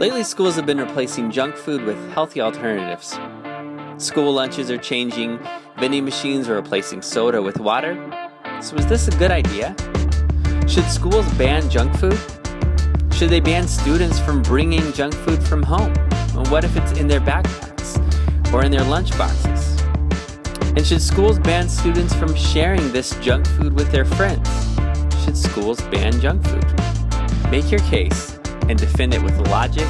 Lately, schools have been replacing junk food with healthy alternatives. School lunches are changing, vending machines are replacing soda with water. So, is this a good idea? Should schools ban junk food? Should they ban students from bringing junk food from home? What if it's in their backpacks or in their lunch boxes? And should schools ban students from sharing this junk food with their friends? Should schools ban junk food? Make your case and defend it with logic